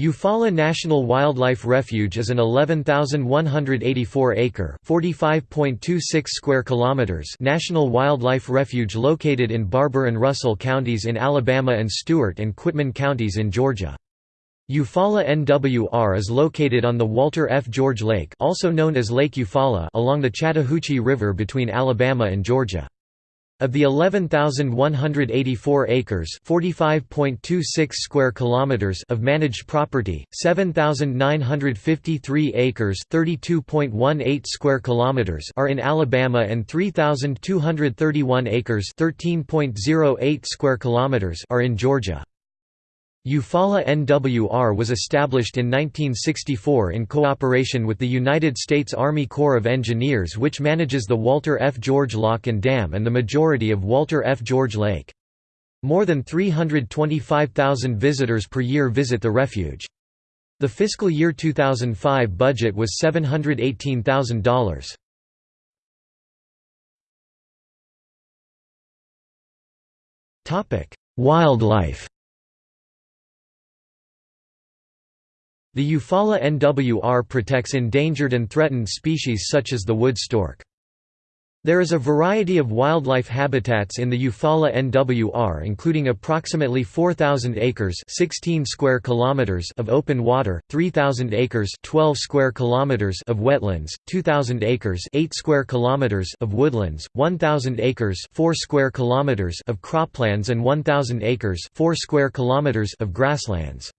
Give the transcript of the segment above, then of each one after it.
Eufaula National Wildlife Refuge is an 11,184-acre (45.26 square kilometers) national wildlife refuge located in Barbour and Russell counties in Alabama and Stewart and Quitman counties in Georgia. Eufaula NWR is located on the Walter F. George Lake, also known as Lake Eufaula, along the Chattahoochee River between Alabama and Georgia. Of the 11,184 acres (45.26 square kilometers) of managed property, 7,953 acres (32.18 square kilometers) are in Alabama and 3,231 acres (13.08 square kilometers) are in Georgia. Eufaula NWR was established in 1964 in cooperation with the United States Army Corps of Engineers which manages the Walter F. George Lock and Dam and the majority of Walter F. George Lake. More than 325,000 visitors per year visit the refuge. The fiscal year 2005 budget was $718,000. Wildlife The Eufaula NWR protects endangered and threatened species such as the wood stork. There is a variety of wildlife habitats in the Eufaula NWR including approximately 4,000 acres 16 square kilometers of open water, 3,000 acres 12 square kilometers of wetlands, 2,000 acres 8 square kilometers of woodlands, 1,000 acres 4 square kilometers of croplands and 1,000 acres 4 square kilometers of grasslands.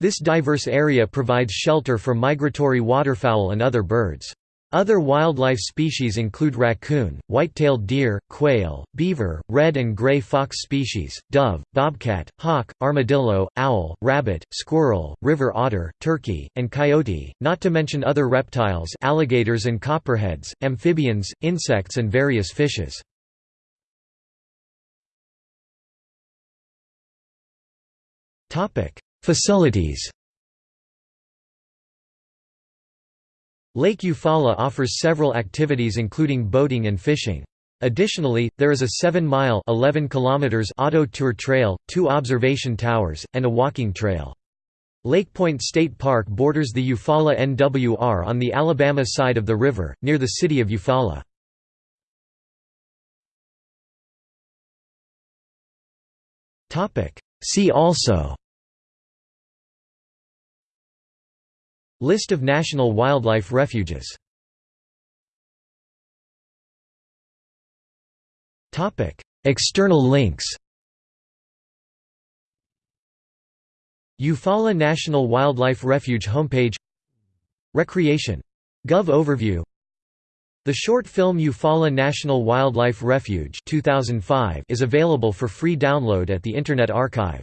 This diverse area provides shelter for migratory waterfowl and other birds. Other wildlife species include raccoon, white-tailed deer, quail, beaver, red and gray fox species, dove, bobcat, hawk, armadillo, owl, rabbit, squirrel, river otter, turkey, and coyote, not to mention other reptiles alligators and copperheads, amphibians, insects and various fishes. Facilities Lake Eufaula offers several activities including boating and fishing. Additionally, there is a 7-mile auto tour trail, two observation towers, and a walking trail. Lake Point State Park borders the Eufaula NWR on the Alabama side of the river, near the city of Eufaula. See also List of national wildlife refuges. External links. Eufaula National Wildlife Refuge homepage. Recreation. Gov overview. The short film Eufaula National Wildlife Refuge 2005 is available for free download at the Internet Archive